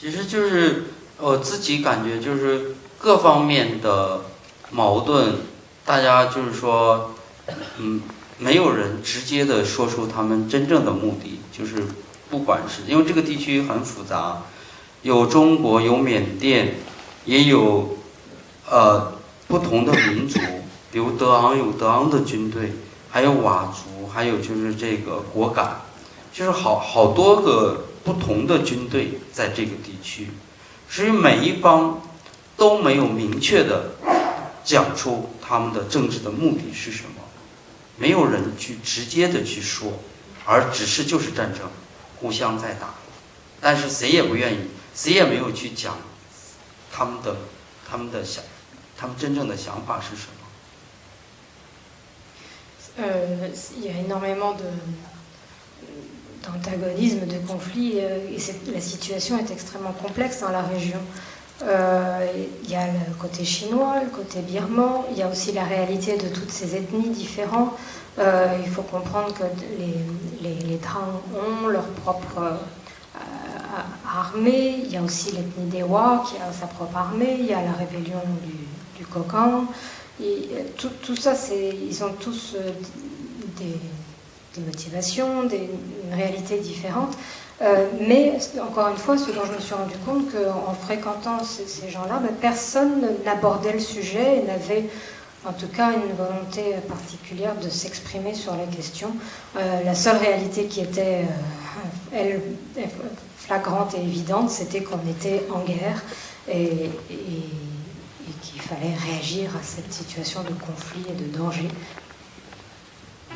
其实就是我自己感觉就是各方面的矛盾，大家就是说，嗯，没有人直接的说出他们真正的目的，就是不管是因为这个地区很复杂，有中国，有缅甸，也有呃不同的民族，比如德昂有德昂的军队，还有佤族，还有就是这个果敢，就是好好多个。不同的军队在这个地区，所以每一方都没有明确的讲出他们的政治的目的是什么，没有人去直接的去说，而只是就是战争，互相在打，但是谁也不愿意，谁也没有去讲他们的他们的想，他们真正的想法是什么。呃，il y a énormément de d'antagonisme, de conflit, euh, et la situation est extrêmement complexe dans la région. Euh, il y a le côté chinois, le côté birman, il y a aussi la réalité de toutes ces ethnies différentes. Euh, il faut comprendre que les, les, les ont leur propre armée, il y a aussi l'ethnie des Wa qui a sa propre armée, il y a la rébellion du, du Et, tout, tout, ça, ils ont tous des, des motivations, des, une réalité différente. Euh, mais encore une fois, ce dont je me suis rendu compte qu'en fréquentant ces, gens-là, ben, personne n'abordait le sujet et n'avait en tout cas une volonté particulière de s'exprimer sur la question. Euh, la seule réalité qui était, euh, elle, flagrante et évidente, c'était qu'on était en guerre et, qu'il fallait réagir à cette situation de conflit et de danger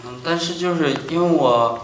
嗯，但是就是因为我